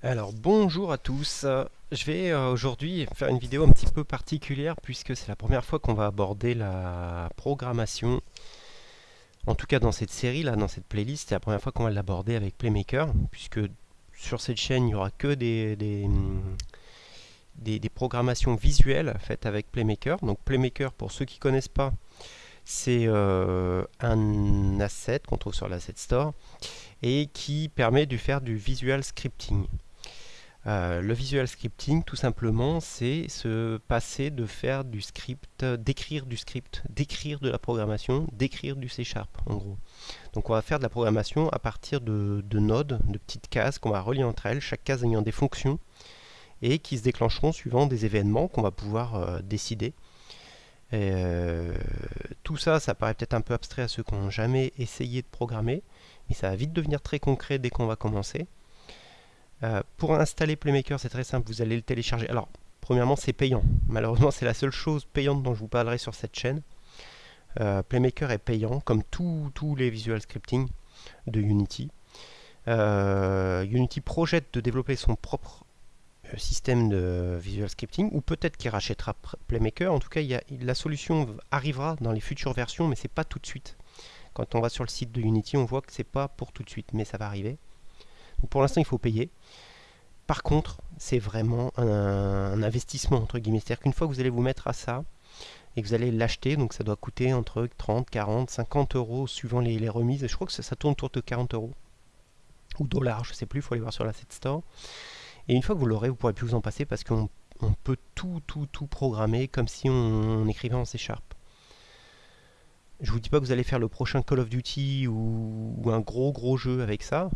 Alors bonjour à tous, je vais euh, aujourd'hui faire une vidéo un petit peu particulière puisque c'est la première fois qu'on va aborder la programmation en tout cas dans cette série là, dans cette playlist, c'est la première fois qu'on va l'aborder avec Playmaker puisque sur cette chaîne il n'y aura que des, des, des, programmations visuelles faites avec Playmaker. Donc Playmaker pour ceux qui ne connaissent pas c'est euh, un asset qu'on trouve sur l'asset store et qui permet de faire du visual scripting euh, le visual scripting, tout simplement, c'est se passer de faire du script, d'écrire du script, d'écrire de la programmation, d'écrire du C Sharp, en gros. Donc on va faire de la programmation à partir de, nodes, de petites cases qu'on va relier entre elles, chaque case ayant des fonctions, et qui se déclencheront suivant des événements qu'on va pouvoir euh, décider. Euh, tout ça, ça paraît peut-être un peu abstrait à ceux qui n'ont jamais essayé de programmer, mais ça va vite devenir très concret dès qu'on va commencer. Euh, pour installer Playmaker, c'est très simple, vous allez le télécharger. Alors, premièrement, c'est payant. Malheureusement, c'est la seule chose payante dont je vous parlerai sur cette chaîne. Euh, Playmaker est payant, comme tous les visual scripting de Unity. Euh, Unity projette de développer son propre système de visual scripting, ou peut-être qu'il rachètera Playmaker. En tout cas, la solution arrivera dans les futures versions, mais c'est pas tout de suite. Quand on va sur le site de Unity, on voit que c'est pas pour tout de suite, mais ça va arriver pour l'instant, il faut payer. Par contre, c'est vraiment un, investissement, entre guillemets. C'est-à-dire qu'une fois que vous allez vous mettre à ça, et que vous allez l'acheter, donc ça doit coûter entre 30, 40, 50 euros suivant les, remises. Je crois que ça, tourne autour de 40 euros. Ou dollars, je ne sais plus, il faut aller voir sur l'asset store. Et une fois que vous l'aurez, vous pourrez plus vous en passer parce qu'on peut tout, tout, tout programmer comme si on, écrivait en C Sharp. Je vous dis pas que vous allez faire le prochain Call of Duty ou, un gros gros jeu avec ça.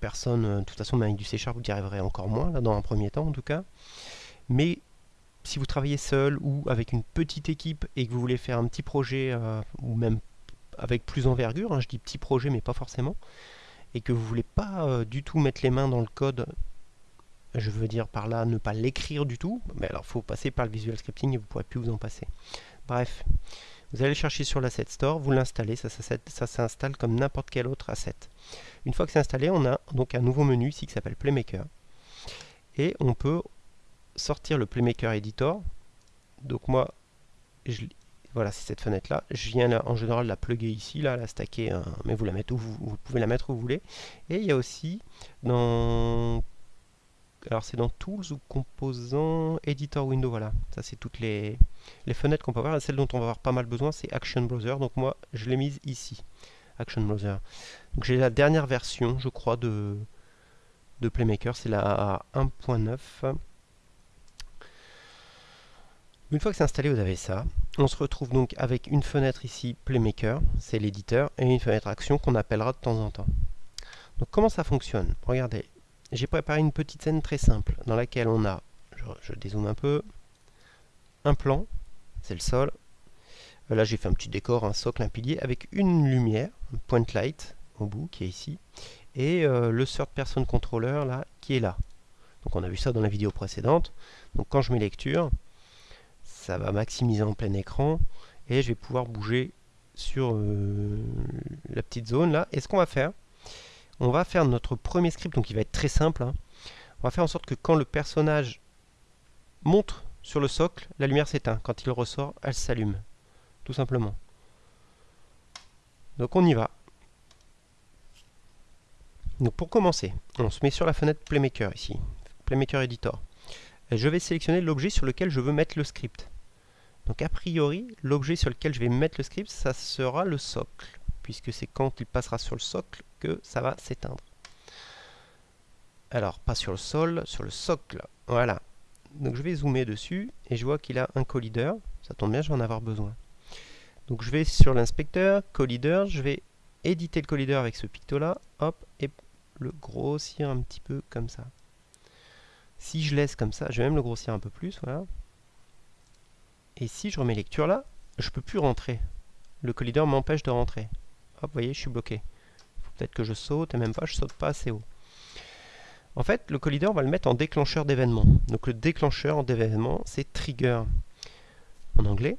Personne, euh, de toute façon, avec du C Sharp, vous y arriverez encore moins, là, dans un premier temps en tout cas. Mais si vous travaillez seul ou avec une petite équipe et que vous voulez faire un petit projet, euh, ou même avec plus envergure, hein, je dis petit projet mais pas forcément, et que vous voulez pas euh, du tout mettre les mains dans le code, je veux dire par là ne pas l'écrire du tout, mais alors faut passer par le visual scripting et vous ne pourrez plus vous en passer. Bref, vous allez chercher sur l'asset store, vous l'installez, ça, s'installe comme n'importe quel autre asset. Une fois que c'est installé, on a donc un nouveau menu ici qui s'appelle Playmaker. Et on peut sortir le Playmaker Editor. Donc moi, voilà, c'est cette fenêtre-là. Je viens en général la plugger ici, là, la stacker, hein, mais vous la mettez où vous, pouvez la mettre où vous voulez. Et il y a aussi dans alors c'est dans Tools ou Composants, Editor Window, voilà. Ça c'est toutes les, fenêtres qu'on peut avoir. celle dont on va avoir pas mal besoin, c'est Action Browser. Donc moi, je l'ai mise ici, Action Browser. Donc j'ai la dernière version, je crois, de, de Playmaker, c'est la 1.9. Une fois que c'est installé, vous avez ça. On se retrouve donc avec une fenêtre ici, Playmaker, c'est l'éditeur, et une fenêtre Action qu'on appellera de temps en temps. Donc comment ça fonctionne? Regardez, j'ai préparé une petite scène très simple dans laquelle on a, je, dézoome un peu, un plan, c'est le sol. Euh, là j'ai fait un petit décor, un socle, un pilier avec une lumière, un point light au bout qui est ici, et euh, le third person controller là qui est là. Donc on a vu ça dans la vidéo précédente. Donc quand je mets lecture, ça va maximiser en plein écran et je vais pouvoir bouger sur euh, la petite zone là. Et ce qu'on va faire, on va faire notre premier script, donc il va être très simple. Hein. On va faire en sorte que quand le personnage monte sur le socle, la lumière s'éteint. Quand il ressort, elle s'allume. Tout simplement. Donc on y va. Donc pour commencer, on se met sur la fenêtre Playmaker ici, Playmaker Editor. Je vais sélectionner l'objet sur lequel je veux mettre le script. Donc a priori, l'objet sur lequel je vais mettre le script, ça sera le socle puisque c'est quand il passera sur le socle que ça va s'éteindre. Alors, pas sur le sol, sur le socle. Voilà. Donc je vais zoomer dessus et je vois qu'il a un collider. Ça tombe bien, je vais en avoir besoin. Donc je vais sur l'inspecteur, collider, je vais éditer le collider avec ce picto là, hop, et le grossir un petit peu comme ça. Si je laisse comme ça, je vais même le grossir un peu plus, voilà. Et si je remets lecture là, je peux plus rentrer. Le collider m'empêche de rentrer. Hop, vous voyez, je suis bloqué. Peut-être que je saute, et même pas, je saute pas assez haut. En fait, le collider, on va le mettre en déclencheur d'événement. Donc le déclencheur d'événement, c'est trigger en anglais.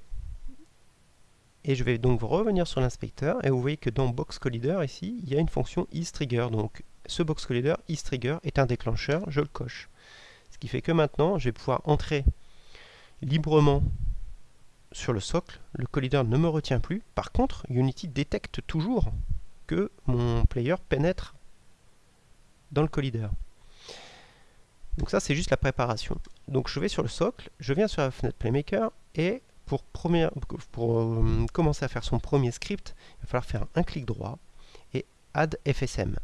Et je vais donc revenir sur l'inspecteur, et vous voyez que dans box collider, ici, il y a une fonction isTrigger. Donc ce box collider isTrigger est un déclencheur, je le coche. Ce qui fait que maintenant, je vais pouvoir entrer librement sur le socle, le collider ne me retient plus. Par contre, Unity détecte toujours mon player pénètre dans le collider. Donc ça, c'est juste la préparation. Donc je vais sur le socle, je viens sur la fenêtre Playmaker, et pour, pour euh, commencer à faire son premier script, il va falloir faire un clic droit et Add FSM.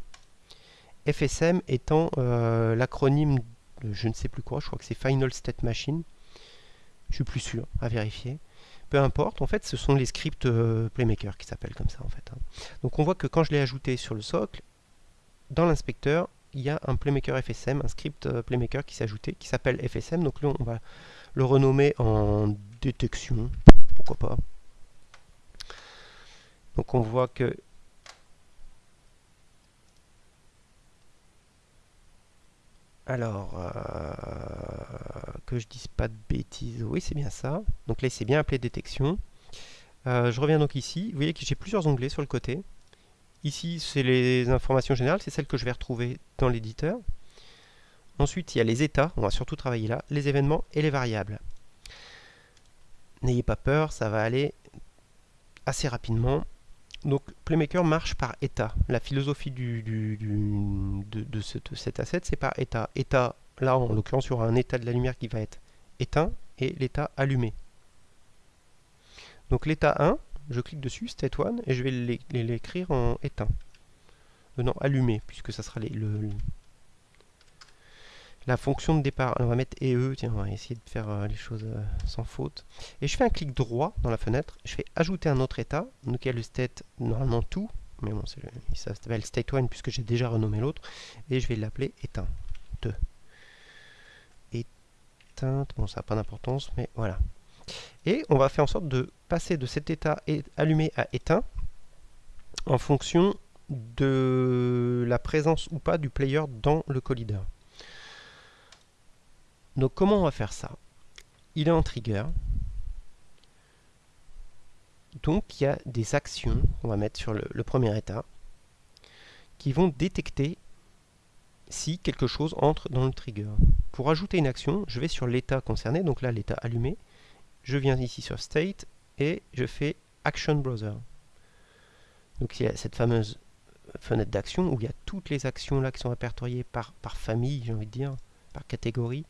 FSM étant euh, l'acronyme de je ne sais plus quoi, je crois que c'est Final State Machine. Je suis plus sûr, à vérifier. Peu importe, en fait, ce sont les scripts euh, Playmaker qui s'appellent comme ça, en fait. Hein. Donc on voit que quand je l'ai ajouté sur le socle, dans l'inspecteur, il y a un Playmaker FSM, un script euh, Playmaker qui s'est ajouté, qui s'appelle FSM. Donc là, on va le renommer en détection, pourquoi pas. Donc on voit que Alors, euh, que je dise pas de bêtises, oui c'est bien ça. Donc là c'est bien appelé détection. Euh, je reviens donc ici, vous voyez que j'ai plusieurs onglets sur le côté. Ici c'est les informations générales, c'est celles que je vais retrouver dans l'éditeur. Ensuite il y a les états, on va surtout travailler là, les événements et les variables. N'ayez pas peur, ça va aller assez rapidement. Donc Playmaker marche par état. La philosophie de, cet asset, c'est par état. État, là en l'occurrence, il y aura un état de la lumière qui va être éteint et l'état allumé. Donc l'état 1, je clique dessus, state 1, et je vais l'écrire en éteint. Non, allumé, puisque ça sera le, la fonction de départ. on va mettre EE, tiens, on va essayer de faire euh, les choses euh, sans faute. Et je fais un clic droit dans la fenêtre, je fais ajouter un autre état, a le state, normalement tout, mais bon, ça s'appelle state 1 puisque j'ai déjà renommé l'autre, et je vais l'appeler éteint. 2. Éteinte, bon ça n'a pas d'importance, mais voilà. Et on va faire en sorte de passer de cet état allumé à éteint en fonction de la présence ou pas du player dans le collider. Donc comment on va faire ça? Il est en trigger. Donc il y a des actions qu'on va mettre sur le, premier état qui vont détecter si quelque chose entre dans le trigger. Pour ajouter une action, je vais sur l'état concerné, donc là l'état allumé, je viens ici sur State et je fais Action Browser. Donc il y a cette fameuse fenêtre d'action où il y a toutes les actions là qui sont répertoriées par, par famille, j'ai envie de dire, par catégorie.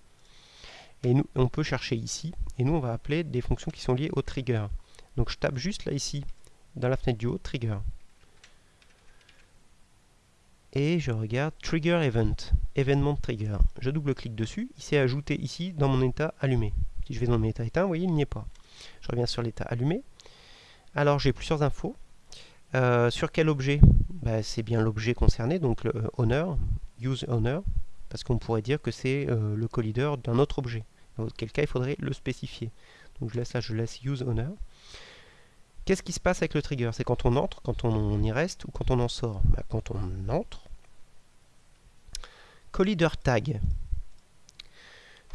Et nous, on peut chercher ici, et nous on va appeler des fonctions qui sont liées au trigger. Donc je tape juste là ici, dans la fenêtre du haut, trigger. Et je regarde trigger event, événement trigger. Je double-clique dessus, il s'est ajouté ici dans mon état allumé. Si je vais dans mon état éteint, vous voyez, il n'y est pas. Je reviens sur l'état allumé. Alors j'ai plusieurs infos. Euh, sur quel objet? Bah, C'est bien l'objet concerné, donc le owner, use owner, parce qu'on pourrait dire que c'est euh, le collider d'un autre objet. Dans auquel cas, il faudrait le spécifier. Donc je laisse là, je laisse use owner. Qu'est-ce qui se passe avec le trigger? C'est quand on entre, quand on y reste ou quand on en sort? Bah, Quand on entre, collider tag.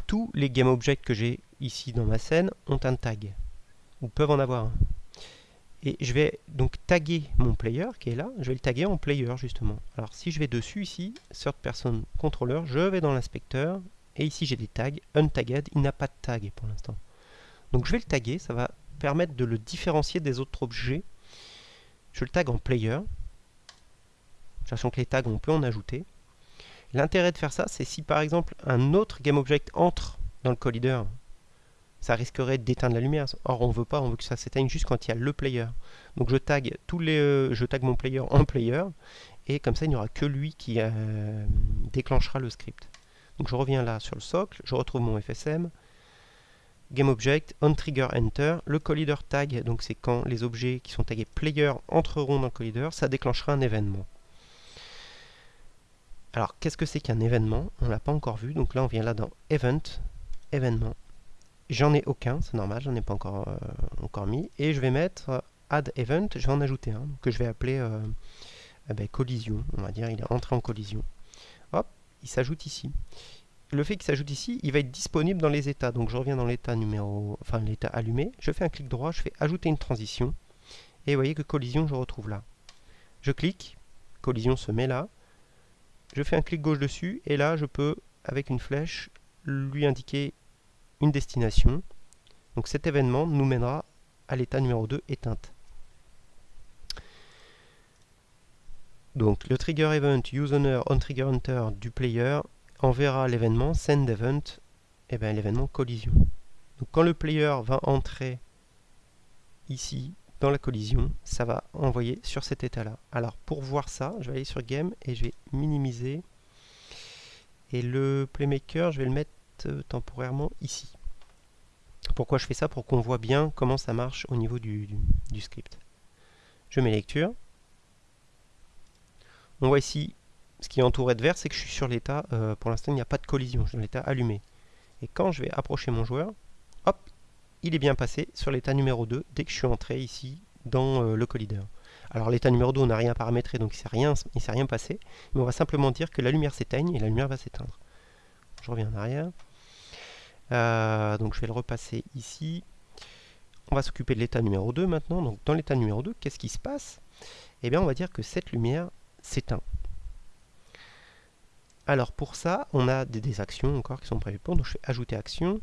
Tous les GameObjects que j'ai ici dans ma scène ont un tag, ou peuvent en avoir un. Et je vais donc taguer mon player qui est là, je vais le taguer en player justement. Alors si je vais dessus ici, third person controller, je vais dans l'inspecteur, et ici j'ai des tags, untagged, il n'a pas de tag pour l'instant. Donc je vais le taguer, ça va permettre de le différencier des autres objets. Je le tag en player, sachant que les tags on peut en ajouter. L'intérêt de faire ça, c'est si par exemple un autre GameObject entre dans le collider, ça risquerait d'éteindre la lumière. Or, on veut pas, on veut que ça s'éteigne juste quand il y a le player. Donc je tag tous les, euh, je mon player en player, et comme ça, il n'y aura que lui qui euh, déclenchera le script. Donc je reviens là sur le socle, je retrouve mon FSM, GameObject, onTriggerEnter, le collider tag, donc c'est quand les objets qui sont tagués player entreront dans le collider, ça déclenchera un événement. Alors, qu'est-ce que c'est qu'un événement? On ne l'a pas encore vu, donc là on vient là dans Event, événement. J'en ai aucun, c'est normal, j'en ai pas encore, euh, encore mis. Et je vais mettre euh, Add Event, je vais en ajouter un, que je vais appeler euh, eh ben, collision, on va dire, il est entré en collision. Hop, il s'ajoute ici. Le fait qu'il s'ajoute ici, il va être disponible dans les états. Donc je reviens dans l'état numéro, enfin l'état allumé, je fais un clic droit, je fais ajouter une transition. Et vous voyez que collision, je retrouve là. Je clique, collision se met là, je fais un clic gauche dessus, et là je peux, avec une flèche, lui indiquer une destination. Donc cet événement nous mènera à l'état numéro 2 éteinte. Donc le trigger event useowner on trigger hunter du player enverra l'événement send event, et eh bien l'événement collision. Donc quand le player va entrer ici dans la collision, ça va envoyer sur cet état-là. Alors pour voir ça, je vais aller sur Game et je vais minimiser. Et le Playmaker, je vais le mettre euh, temporairement ici. Pourquoi je fais ça? Pour qu'on voit bien comment ça marche au niveau du, script. Je mets lecture. On voit ici, ce qui est entouré de vert, c'est que je suis sur l'état, euh, pour l'instant il n'y a pas de collision, je suis dans l'état allumé. Et quand je vais approcher mon joueur, hop, il est bien passé sur l'état numéro 2 dès que je suis entré ici dans euh, le collider. Alors l'état numéro 2, on n'a rien paramétré, donc il ne s'est rien passé. Mais on va simplement dire que la lumière s'éteigne et la lumière va s'éteindre. Je reviens en arrière. Euh, donc je vais le repasser ici. On va s'occuper de l'état numéro 2 maintenant. Donc dans l'état numéro 2, qu'est-ce qui se passe? Eh bien on va dire que cette lumière s'éteint. Alors pour ça, on a des, actions encore qui sont prévues pour. Donc je fais ajouter action.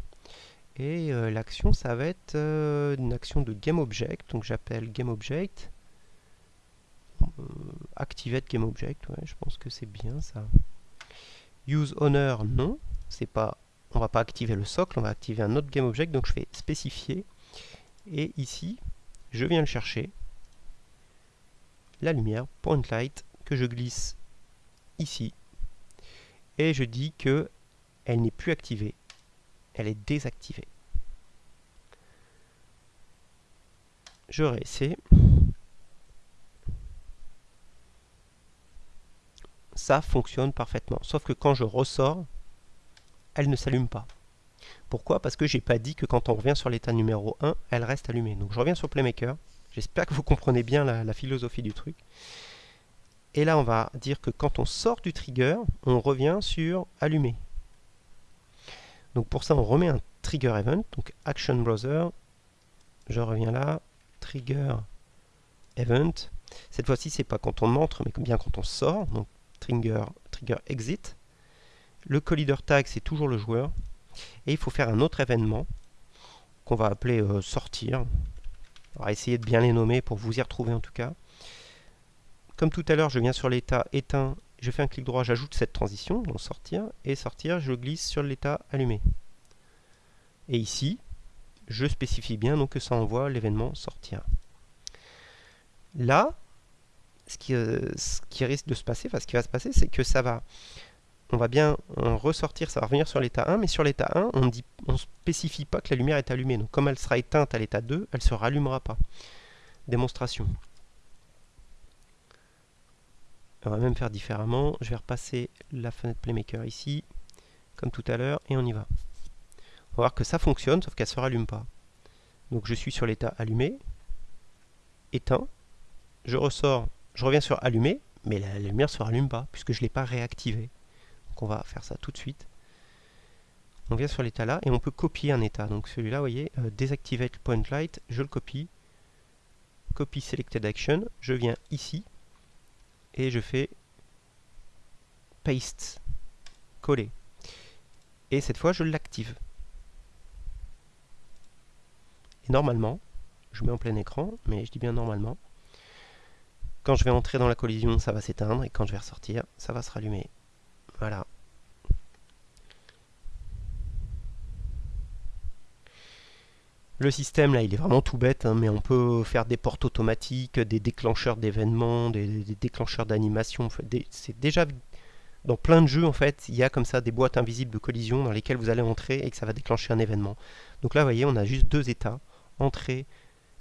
Et euh, l'action, ça va être euh, une action de GameObject. Donc j'appelle GameObject. activate GameObject, je pense que c'est bien ça. Use Honor, non. C'est pas on va pas activer le socle, on va activer un autre GameObject, donc je fais spécifier, et ici, je viens le chercher, la lumière, point light, que je glisse ici, et je dis que elle n'est plus activée, elle est désactivée. Je réessaie. Ça fonctionne parfaitement. Sauf que quand je ressors, elle ne s'allume pas. Pourquoi? Parce que j'ai pas dit que quand on revient sur l'état numéro 1, elle reste allumée. Donc je reviens sur Playmaker. J'espère que vous comprenez bien la, philosophie du truc. Et là, on va dire que quand on sort du trigger, on revient sur allumé. Donc pour ça, on remet un trigger event, donc action browser. Je reviens là, trigger event. Cette fois-ci, c'est pas quand on entre, mais bien quand on sort. Donc trigger, exit. Le collider tag, c'est toujours le joueur. Et il faut faire un autre événement qu'on va appeler euh, sortir. On va essayer de bien les nommer pour vous y retrouver en tout cas. Comme tout à l'heure, je viens sur l'état éteint, je fais un clic droit, j'ajoute cette transition, donc sortir, et sortir, je glisse sur l'état allumé. Et ici, je spécifie bien donc que ça envoie l'événement sortir. Là, ce qui, euh, ce qui, risque de se passer, ce qui va se passer, c'est que ça va on va bien ressortir, ça va revenir sur l'état 1, mais sur l'état 1, on ne spécifie pas que la lumière est allumée. Donc comme elle sera éteinte à l'état 2, elle ne se rallumera pas. Démonstration. On va même faire différemment. Je vais repasser la fenêtre Playmaker ici, comme tout à l'heure, et on y va. On va voir que ça fonctionne, sauf qu'elle ne se rallume pas. Donc je suis sur l'état allumé, éteint, je ressors, je reviens sur allumé, mais la, lumière ne se rallume pas, puisque je ne l'ai pas réactivée on va faire ça tout de suite. On vient sur l'état là et on peut copier un état. Donc celui-là, vous voyez, euh, désactivate point light, je le copie. Copy selected action, je viens ici et je fais paste, coller. Et cette fois, je l'active. Et normalement, je mets en plein écran, mais je dis bien normalement, quand je vais entrer dans la collision, ça va s'éteindre, et quand je vais ressortir, ça va se rallumer. Voilà. Le système là il est vraiment tout bête, hein, mais on peut faire des portes automatiques, des déclencheurs d'événements, des, déclencheurs d'animation. C'est déjà dans plein de jeux en fait, il y a comme ça des boîtes invisibles de collision dans lesquelles vous allez entrer et que ça va déclencher un événement. Donc là vous voyez on a juste deux états, entrée,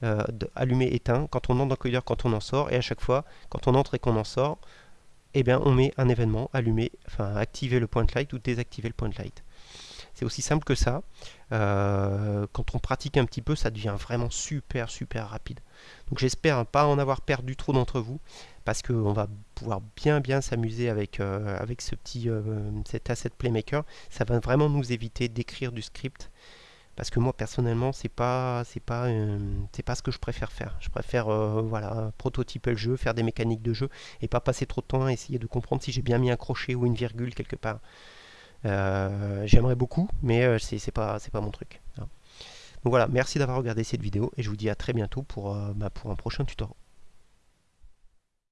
euh, allumé, éteint, quand on entre dans le collider, quand on en sort, et à chaque fois quand on entre et qu'on en sort, eh bien, on met un événement, allumer, enfin activer le point light ou désactiver le point light. C'est aussi simple que ça. Euh, quand on pratique un petit peu, ça devient vraiment super super rapide. Donc j'espère pas en avoir perdu trop d'entre vous, parce qu'on va pouvoir bien bien s'amuser avec, euh, avec ce petit, cet asset playmaker. Ça va vraiment nous éviter d'écrire du script, parce que moi personnellement c'est pas c'est pas euh, c'est pas ce que je préfère faire. Je préfère euh, voilà prototyper le jeu faire des mécaniques de jeu et pas passer trop de temps à essayer de comprendre si j'ai bien mis un crochet ou une virgule quelque part. Euh, j'aimerais beaucoup mais c'est pas c'est pas mon truc. Donc voilà merci d'avoir regardé cette vidéo et je vous dis à très bientôt pour, bah, pour un prochain tutoriel